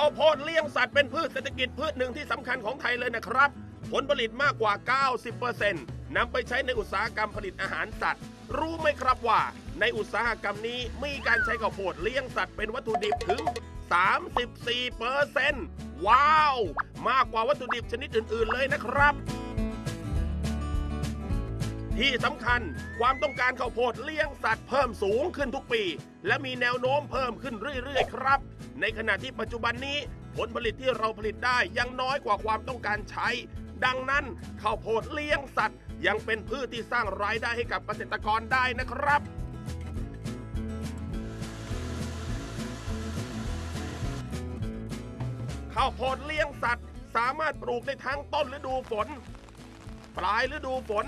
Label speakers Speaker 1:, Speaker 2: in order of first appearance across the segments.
Speaker 1: ข้าวโพดเลี้ยงสัตว์เป็นพืชเศรษฐกิจพืชหนึ่งที่สำคัญของไทยเลยนะครับ ผลผลิตมากกว่า 90%นำไปใช้ในอุตสาหกรรมผลิตอาหารสัตว์ รู้ไหมครับว่า ในอุตสาหกรรมนี้มีการใช้ข้าวโพดเลี้ยงสัตว์เป็นวัตถุดิบถึง 34%ว้าว มากกว่าวัตถุดิบชนิดอื่น ๆ เลยนะครับที่สำคัญความต้องการข้าวโพดเลี้ยงสัตว์เพิ่มสูงขึ้นทุกปี และมีแนวโน้มเพิ่มขึ้นเรื่อย ๆ ครับ ในขณะที่ปัจจุบันนี้ ผลผลิตที่เราผลิตได้ยังน้อยกว่าความต้องการใช้ ดังนั้นข้าวโพดเลี้ยงสัตว์ ยังเป็นพืชที่สร้างรายได้ให้กับเกษตรกรได้นะครับข้าวโพดเลี้ยงสัตว์ สามารถปลูกได้ทั้งต้นฤดูฝน ปลายฤดูฝน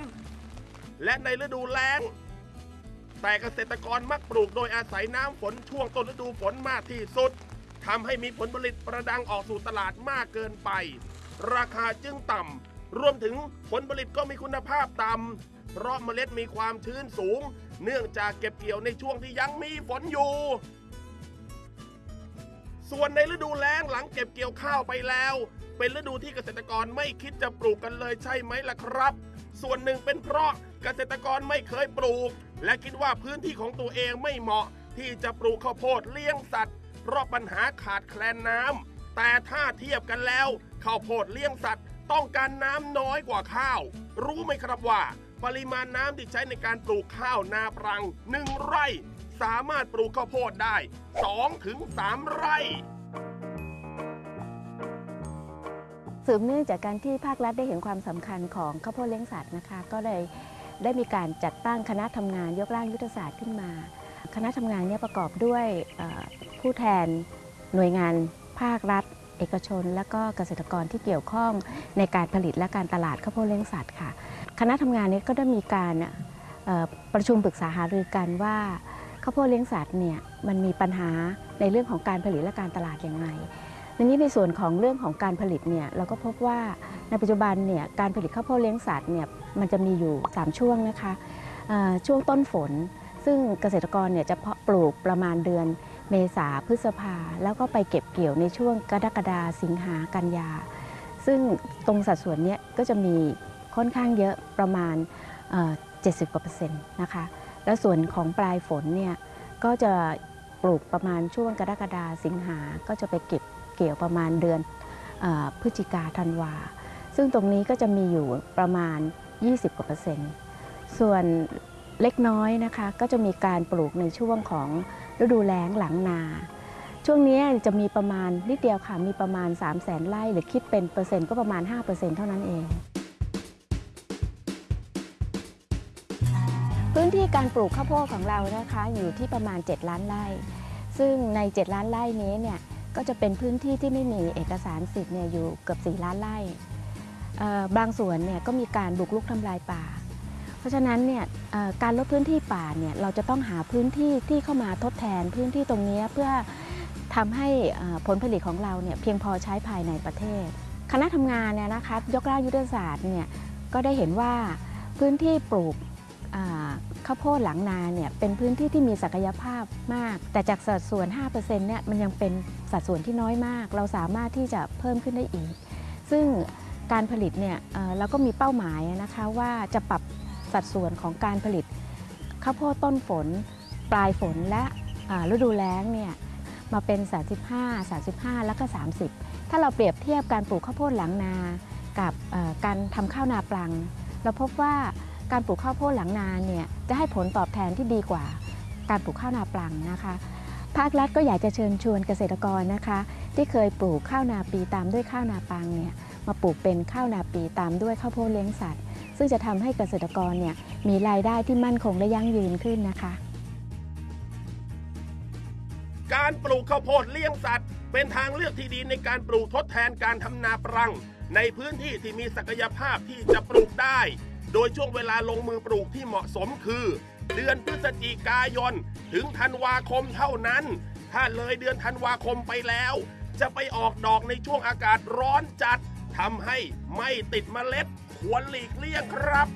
Speaker 1: และในฤดูแล้ง แต่เกษตรกรมักปลูกโดยอาศัยน้ำฝนช่วงต้นฤดูฝนมากที่สุด ทำให้มีผลผลิตประดังออกสู่ตลาดมากเกินไป ราคาจึงต่ำรวมถึงผลผลิตก็มีคุณภาพต่ำเพราะเมล็ดมีความชื้นสูง เนื่องจากเก็บเกี่ยวในช่วงที่ยังมีฝนอยู่ ส่วนในฤดูแล้งหลังเก็บเกี่ยวข้าวไปแล้ว เป็นฤดูที่เกษตรกรไม่คิดจะปลูกกันเลยใช่ไหมล่ะครับ ส่วนหนึ่งเป็นเพราะเกษตรกรไม่เคยปลูก และคิดว่าพื้นที่ของตัวเองไม่เหมาะที่จะปลูกข้าวโพดเลี้ยงสัตว์ เพราะปัญหาขาดแคลนน้ำแต่ถ้าเทียบกันแล้วข้าวโพดเลี้ยงสัตว์ ต้องการน้ำน้อยกว่าข้าว รู้ไหมครับว่า ปริมาณน้ำที่ใช้ในการปลูกข้าวนาปรังหนึ่งไร่ สามารถปลูกข้าวโพดได้2ถึง3ไร่
Speaker 2: สืบเนื่องจากการที่ภาครัฐได้เห็นความสำคัญของข้าวโพดเลี้ยงสัตว์นะคะ ก็เลยได้มีการจัดตั้งคณะทำงานยกร่างยุทธศาสตร์ขึ้นมา คณะทำงานเนี้ประกอบด้วย ผู้แทนหน่วยงานภาครัฐ เอกชน และก็เกษตรกรที่เกี่ยวข้องในการผลิตและการตลาดข้าวโพดเลี้ยงสัตว์ค่ะ คณะทำงานนี้ก็ได้มีการประชุมปรึกษาหารือกันว่าข้าวโพดเลี้ยงสัตว์เนี่ยมันมีปัญหาในเรื่องของการผลิตและการตลาดอย่างไรทีนี้ในส่วนของเรื่องของการผลิตเนี่ยเราก็พบว่าในปัจจุบันเนี่ยการผลิตข้าวโพดเลี้ยงสัตว์เนี่ยมันจะมีอยู่ 3 ช่วงนะคะช่วงต้นฝน ซึ่งเกษตรกรเนี่ยจะเพาะปลูกประมาณเดือน เมษาพฤษภา แล้วก็ไปเก็บเกี่ยวในช่วงกรกฎาสิงหากันยา ซึ่งตรงสัดส่วนนี้ก็จะมีค่อนข้างเยอะประมาณเอ่อ70กว่าเปอร์เซ็นต์นะคะ แล้วส่วนของปลายฝนเนี่ยก็จะปลูกประมาณช่วงกรกฎาสิงหา ก็จะไปเก็บเกี่ยวประมาณเดือนพฤศจิกาธันวา ซึ่งตรงนี้ก็จะมีอยู่ประมาณ 20กว่าเปอร์เซ็นต์ ส่วนเล็กน้อยนะคะก็จะมีการปลูกในช่วงของ ฤดูแล้งหลังนา ช่วงนี้จะมีประมาณนิดเดียวค่ะ มีประมาณ 3 0 0แสนไร่หรือคิดเป็นเปอร์เซ็นต์ก็ประมาณ 5%เท่านั้นเอง พื้นที่การปลูกข้าวโพดของเรานะคะอยู่ที่ประมาณ 7 ล้านไร่ ซึ่งใน 7 ล้านไร่นี้เนี่ยก็จะเป็นพื้นที่ที่ไม่มีเอกสารสิทธิ์เนี่ยอยู่เกือบ 4 ล้านไร่บางส่วนเนี่ยก็มีการบุกรุกทำลายป่า เพราะฉะนั้นเนี่ยการลดพื้นที่ป่าเนี่ยเราจะต้องหาพื้นที่ที่เข้ามาทดแทนพื้นที่ตรงนี้เพื่อทำให้ผลผลิตของเราเนี่ยเพียงพอใช้ภายในประเทศ คณะทำงานเนี่ยนะคะยกร่างยุทธศาสตร์เนี่ยก็ได้เห็นว่าพื้นที่ปลูกข้าวโพดหลังนาเนี่ยเป็นพื้นที่ที่มีศักยภาพมาก แต่จากสัดส่วน 5%เนี่ยมันยังเป็นสัดส่วนที่น้อยมาก เราสามารถที่จะเพิ่มขึ้นได้อีก ซึ่งการผลิตเนี่ยเราก็มีเป้าหมายนะคะว่าจะปรับ สัดส่วนของการผลิตข้าวโพดต้นฝน ปลายฝนและฤดูแล้งเนี่ยมาเป็น 35 35 แล้วก็ 30 ถ้าเราเปรียบเทียบการปลูกข้าวโพดหลังนา กับการทำข้าวนาปลัง เราพบว่าการปลูกข้าวโพดหลังนาเนี่ยจะให้ผลตอบแทนที่ดีกว่าการปลูกข้าวนาปลังนะคะ ภาครัฐก็อยากจะเชิญชวนเกษตรกรนะคะ ที่เคยปลูกข้าวนาปีตามด้วยข้าวนาปังเนี่ยมาปลูกเป็นข้าวนาปีตามด้วยข้าวโพดเลี้ยงสัตว์ ซึ่งจะทำให้เกษตรกรเนี่ยมีรายได้ที่มั่นคงและยั่งยืนขึ้นนะคะ
Speaker 1: การปลูกข้าวโพดเลี้ยงสัตว์ เป็นทางเลือกที่ดีในการปลูกทดแทนการทำนาปรัง ในพื้นที่ที่มีศักยภาพที่จะปลูกได้ โดยช่วงเวลาลงมือปลูกที่เหมาะสมคือ เดือนพฤศจิกายน ถึงธันวาคมเท่านั้น ถ้าเลยเดือนธันวาคมไปแล้ว จะไปออกดอกในช่วงอากาศร้อนจัดทำให้ไม่ติดเมล็ด ควรหลีกเลี่ยงครับ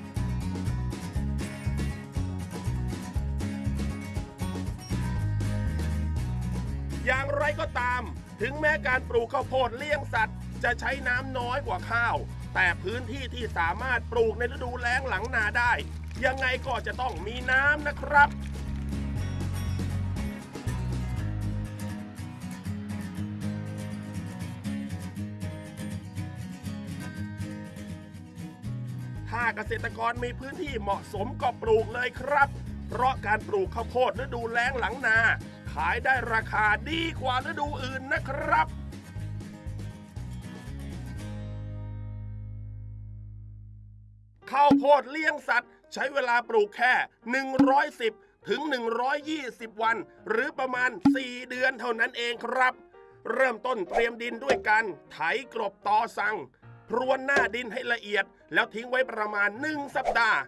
Speaker 1: อย่างไรก็ตาม ถึงแม้การปลูกข้าวโพดเลี้ยงสัตว์ จะใช้น้ำน้อยกว่าข้าว แต่พื้นที่ที่สามารถปลูกในฤดูแล้งหลังนาได้ ยังไงก็จะต้องมีน้ำนะครับาเกษตรกรมีพื้นที่เหมาะสมก็ปลูกเลยครับ เพราะการปลูกข้าวโพดฤดูแล้งหลังนา ขายได้ราคาดีกว่าฤดูอื่นนะครับข้าวโพดเลี้ยงสัตว์ ใช้เวลาปลูกแค่ 110 ถึง 120 วัน หรือประมาณ 4 เดือนเท่านั้นเองครับ เริ่มต้นเตรียมดินด้วยการไถกรบตอสัง พรวนหน้าดินให้ละเอียด แล้วทิ้งไว้ประมาณ 1 สัปดาห์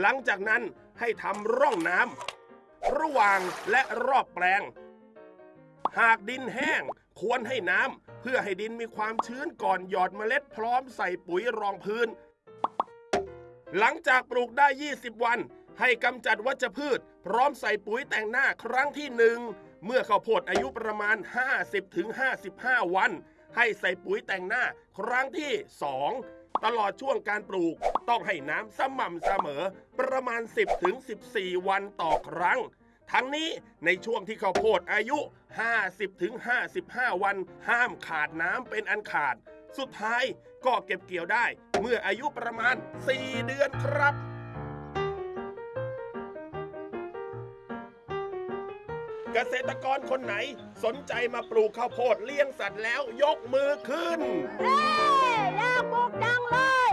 Speaker 1: หลังจากนั้นให้ทำร่องน้ำระหว่างและรอบแปลง หากดินแห้งควรให้น้ำเพื่อให้ดินมีความชื้นก่อนหยอดเมล็ดพร้อมใส่ปุ๋ยรองพื้น หลังจากปลูกได้ 20 วัน ให้กำจัดวัชพืช พร้อมใส่ปุ๋ยแต่งหน้าครั้งที่หนึ่งเมื่อข้าวโพดอายุประมาณ 50-55 วัน ให้ใส่ปุ๋ยแต่งหน้าครั้งที่ 2 ตลอดช่วงการปลูก ต้องให้น้ำสม่ำเสมอ ประมาณ 10-14 วันต่อครั้ง ทั้งนี้ในช่วงที่ข้าวโพดอายุ 50-55 วัน ห้ามขาดน้ำเป็นอันขาด สุดท้ายก็เก็บเกี่ยวได้ เมื่ออายุประมาณ 4 เดือนครับ เกษตรกรคนไหนสนใจมาปลูกข้าวโพดเลี้ยงสัตว์แล้วยกมือขึ้น
Speaker 3: เอ้ยอยากปลูกจังเลย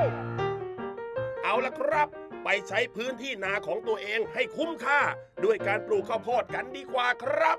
Speaker 1: เอาละครับ ไปใช้พื้นที่นาของตัวเองให้คุ้มค่า ด้วยการปลูกข้าวโพดกันดีกว่าครับ